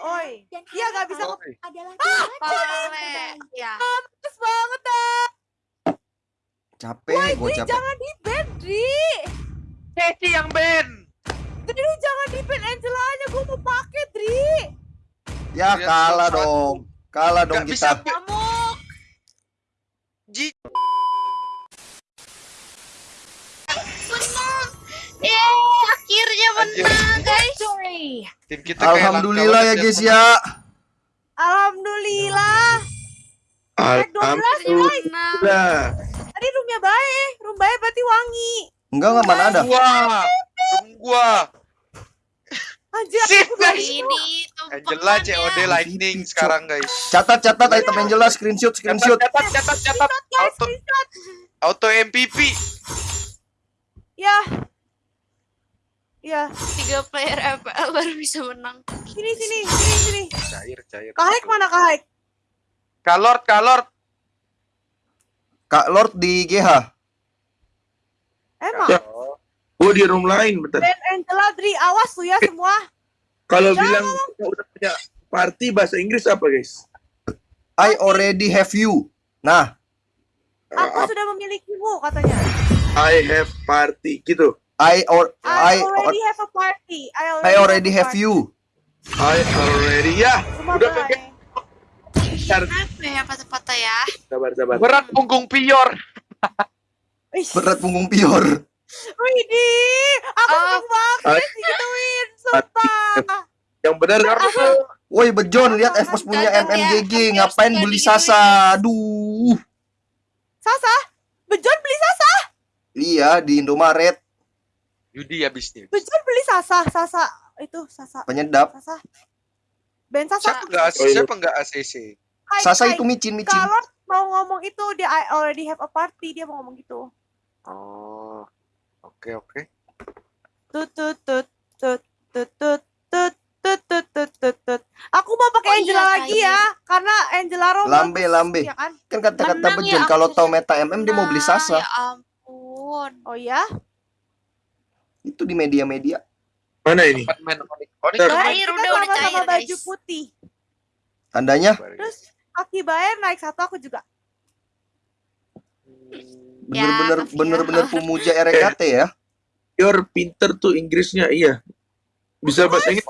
oi. Dan Dia nggak bisa Oi. adalah Ah, Boleh. Ya. Males banget dah. Capek, gue Dri, capek. jangan di ban, Dri. Ceci yang ban. Dri, lu jangan di ban Angela aja. Gue mau pakai, Dri. Ya Lihat kalah dong. Kalah dong Gak bisa. kita. Nyamuk. Ji. Menang. Yeay, akhirnya menang, guys. Tim kita kayak Alhamdulillah ya guys banget ya. Alhamdulillah. Naik 12, guys. Menang. Tadi roomnya baik. Room baik berarti wangi. Enggak enggak mana ada. Gua. Rum gua. Anjir. Ini Angela COD tumpengannya. Lightning sekarang guys. Catat catat item Angela screenshot screenshot. Catat catat catat. guys, Auto auto MVP. Ya. Ya, Tiga player FPL baru bisa menang. sini sini, sini sini. Cair cair. Kahek mana Kahek? Kalord kalord. Kak Lord di GH. Emang. Ya. Oh di room lain bentar. Dan Angela Dri, awas tuh ya semua. Kalau bilang kita udah punya party bahasa Inggris apa guys? I already have you. Nah, Aku Uh, sudah memilikimu katanya. I have party gitu. I or I, I already have a party. I already, I already have party. you. I already ya. Semua Udah. Bentar, Apa ya patah-patah ya? sabar sabar. Berat punggung pior. Berat punggung pior. Widih, aku Oh. seneng banget digituin, sumpah. Yang benar Woi Bejon lihat Evos punya ya. MMGG ngapain harus beli. Sasa? Aduh. Sasa, Bejon beli Sasa, Iya di Indomaret Yudi habisnya. Bejon beli Sasa, Sasa itu Sasa, penyedap. Sasa. Ben Sasa. Siapa enggak Oh, iya. siapa enggak ACC? Hai, Sasa hai. itu micin micin. Kalau mau ngomong itu dia I already have a party, dia mau ngomong gitu. Oh. Oke oke. Tut tut tut tut tut tut tut tut tut tut tut tut. Aku mau pakai Oh iya, Angela lagi ya, karena Angela Rom Lambe, lambe. ya kan? Kan kata-kata ya, Bejon kalau tahu meta MM dia mau beli Nah, Sasa. Ya ampun. Oh ya, Itu di media-media. Mana ini? Main Onyx. Onyx Cair, udah, udah sama-sama cair, baju guys. putih. Tandanya Terus kaki Bayer naik satu, aku juga. Ya, bener-bener tapi bener-bener ya. pemuja RKT ya. Your pinter tuh Inggrisnya iya. Bisa bahasa Inggris.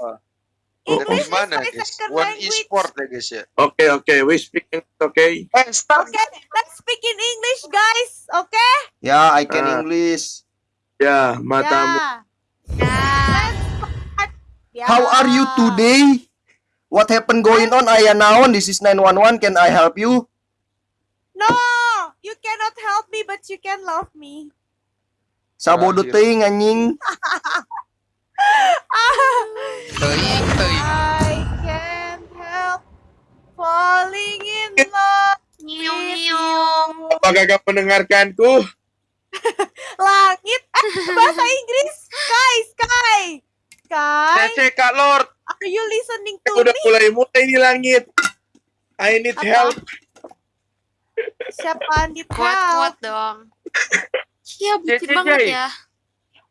Dan English di mana guys? One e-sport ya guys ya. Oke oke, we speak English, oke. Eh, start. Okay, let's speak in English, guys. Okay? Ya, I can Ah. English. Ya, matamu. Ya. Nah, Ya. How are you today? What happened going on? I naon. This is 911. Can I help you? No, you cannot help me, but you can love me. Sabodo teuing anjing. I can't help falling in love. nyiung nyiung. Apakah kamu mendengarkanku? Langit, eh, bahasa Inggris, Sky, Sky, Sky. Cece Kak Lord. Are you listening to Udah me? mulai mulai ini langit. I need Apa? help. Siapa need Kuat-kuat help? dong. Iya, bucin banget Jay. ya.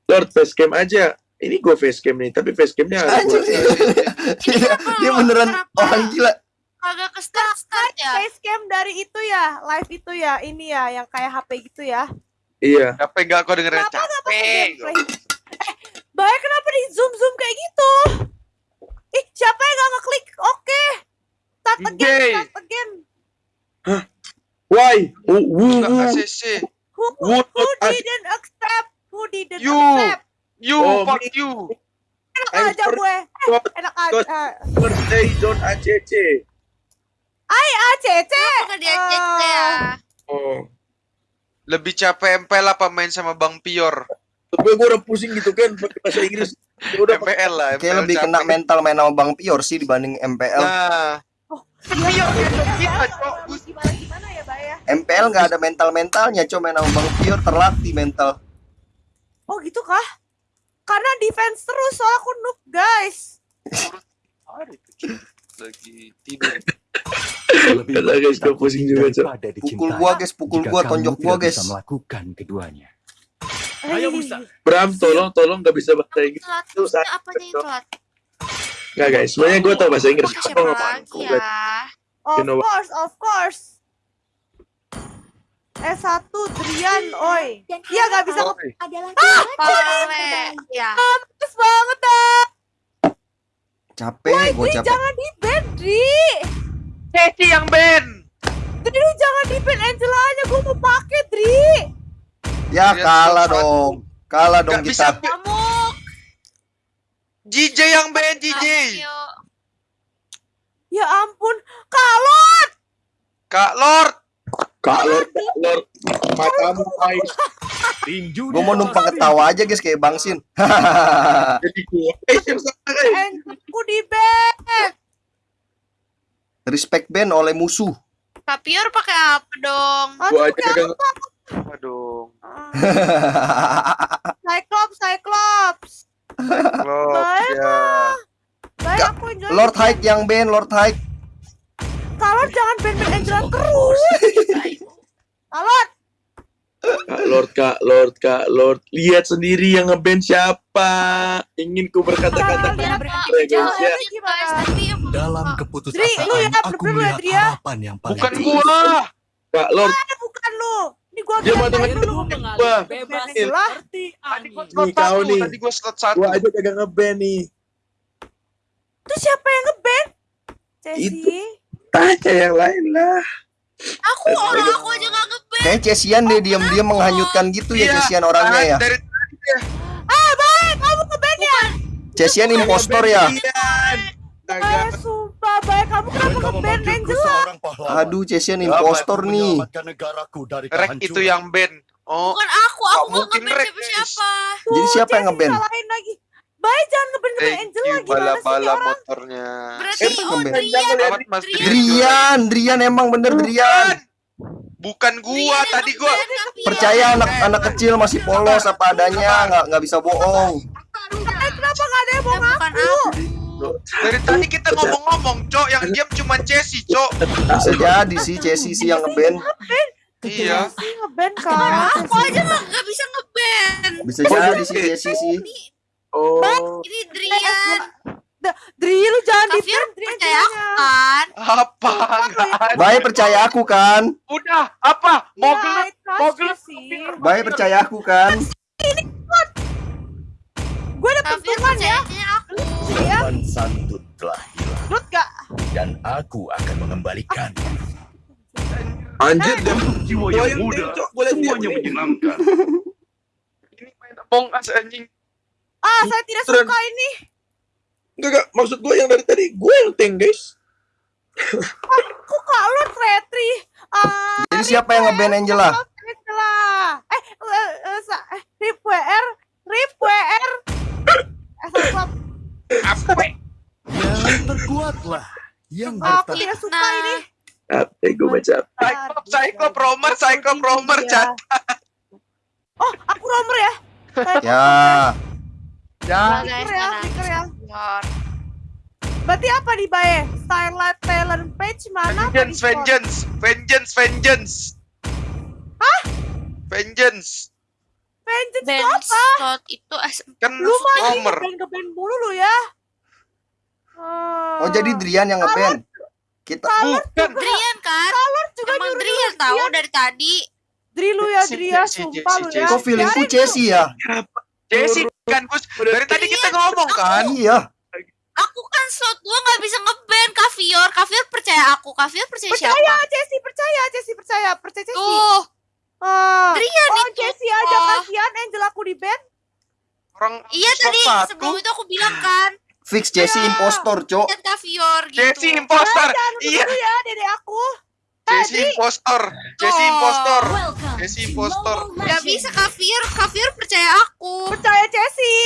Lord facecam aja. Ini gue facecam nih, tapi facecamnya Anjing. gua- Ini kenapa Dia beneran kenapa orang gila. Kagak ke start start ya. Facecam dari itu ya, live itu ya, ini ya, yang kayak HP gitu ya. Iya. Capek enggak kau dengerin Kenapa capek. gameplay? Eh, Bahaya kenapa di zoom zoom kayak gitu? Ih, siapa yang gak ngeklik? Oke. Start again, start again. Why? Who, who, who, ACC. Who, who, didn't accept? Who didn't You. accept? You Oh, fuck me. you. Enak I'm aja gue. Eh, enak aja. birthday don't ACC. Ay, ACC. Kenapa dia cek ya? Oh. Lebih capek MPL apa main sama Bang Pior? Gue gue udah pusing gitu kan pakai bahasa Inggris. Gua udah MPL lah. Kayak MPL lebih capek. kena mental main sama Bang Pior sih dibanding MPL. Nah, Iya, Pior gitu iya, kita, iya, Cok. Gimana gimana ya, Bay ya? MPL nggak ada mental mentalnya, cuma main sama Bang Pior terlatih mental. Oh, gitu kah? Karena defense terus, soalnya aku noob, guys. ada itu, Cok. lagi tidur. Kata guys, gue pusing juga, Cok. Pukul gua guys, pukul gua, tonjok gua guys. bisa melakukan keduanya. Ayo, Bram, tolong tolong nggak bisa bahasa Inggris. telat. Maksudnya saya- apanya yang telat? Enggak guys, sebenarnya gue tau bahasa Inggris. Pakai Apa siapa lagi ya? Of course, of course. S1 Drian, oi. Iya gak bisa Oh, adalah Pale. Ya. Terus banget dah. Capek, gue Dri, capek. jangan di ban, Dri. Ceci yang ban. Dri, lu jangan di ban Angela-nya. Gue mau pakai, Dri. Ya Lihat kalah dong. Kalah dong Gak bisa kita. ban. Nyamuk. JJ yang ban, JJ. Ya ampun. Kalot. Kak Lord. Kak Lord, Kak Lord. Matamu guys. Tinju Gue mau numpang ketawa aja guys kayak Bang Sin. Jadi gue. Eh. Angela-ku di ban. Respect band oleh musuh. Kapior pakai apa dong? Aduh, aja ya kagak Aduh. Cyclops, Cyclops. Lord. Baik Ya. Baik, aku enjoy. Lord Hike yang band, Lord Hike. Kalot jangan ban-ban Angela terus. Kalot. Kak Lord, Kak Lord, Kak Lord. Lihat sendiri yang ngeband siapa. Ingin ku berkata-kata. Ya, Dalam lu keputusasaan, ya, aku melihat harapan yang paling Bukan gua. Kak Lord, bukan lu. Ini gua dia mau dulu. gua. Bebas Angela. Tadi gua Nih, slot kau satu. nih. Tadi gua slot satu. Gue aja kagak ngeband nih. Itu siapa yang nge-ban? Ceci. Itu. Tanya yang lain lah. Aku orang aku aja gak ngeband. Kayak Cesian deh diam-diam menghanyutkan gitu ya Iya, Cesian orangnya ya. Dari Ah, baik. Kamu nge-ban ya? Cesian impostor ya. Eh, sumpah, baik. Kamu kenapa Angela? Aduh, Cesian impostor nih. menyelamatkan negaraku dari Rek kehancuran. itu yang ban. Oh, Bukan aku, aku Gak mungkin ngeband siapa-siapa. Jadi Tuh, siapa yang Ceci nge-ban? salahin lagi. Baik, jangan nge-ban nge-ban thank Angela. you Gimana sih ini bala-bala orang? motornya. Berarti oh ngeband? Mas Drian. Drian, Drian emang bener Drian. Bukan gua, yang tadi gua. Percaya anak-anak kecil masih polos apa adanya, nggak nggak bisa bohong. Eh, kenapa gak ada yang Eh, bukan ngaku? aku. dari tadi kita ngomong-ngomong, Cok, yang diam cuma Cesi, Cok. Bisa jadi sih Cesi sih yang ngeband. Iya. Ceci nge-ban kan? Aku aja gak, gak bisa ngeband. Bisa jadi sih Cesi sih. Oh. Ini Drian. Dri, lu jangan di percaya aku kan? Apa? Baik percaya aku kan. Udah, apa? Mau Iya, gelap? Mau gelap. sih. Baik percaya aku kan. Gue ada pertungan ya. percayanya aku. Ya, Sopan santun telah hilang Lut gak? dan aku akan mengembalikan Anjir, dia jiwa Gua yang muda. Semuanya menyenangkan. Ini main Among Us anjing. Ah, saya tidak suka ini. Enggak, enggak. Maksud gue yang dari tadi, gue yang tank, guys. Kok kak lu retri? Ah, Jadi siapa yang ngeband Angela? Angela. Eh, eh, eh, sa- eh, Rip WR, Rip WR. Eh. Apa? Yang terkuatlah yang Oh, aku bertahan. tidak suka Nah. ini. Capek gue baca. Cyclop, Cyclop, Romer, Cyclop, Romer. Chat. Oh, aku Romer ya? Ya, Ya. ya, ya. Berarti apa nih, Bae? Starlight Talent Page mana? Vengeance, vengeance, vengeance, vengeance. Hah? Vengeance. Vengeance Ben itu apa? Stott itu. Kan Lu mah ngeband ngeband mulu lu ya. oh jadi Drian yang ngeband. Kita Bukan. Drian kan? juga Emang nyuruh Drian tahu dari tadi. Dri lu ya, Si- Dri ya, si- sumpah lu ya. kok feelingku Cesi ya? Jesse kan Gus. Dari tadi kita ngomong kan. Iya. Aku kan slot gua nggak bisa ngeband Kavior. Kavior percaya aku. Kavior percaya Percaya, siapa? Percaya, Cesi, percaya, percaya Cesi. Tuh, Ah. Drian Oh, itu. Cesi aja Oh. kasihan Angel aku di band. Orang Iya tadi sebelum itu aku bilang kan, Fix Cesi Ya. impostor, Cok. Kavior gitu. Jesse impostor. Iya, ya, dede aku. Jesse impostor. Jesse Oh. impostor. Welcome Jesse to impostor. Gak bisa Kavior, Kavior percaya aku. Percaya Cesi.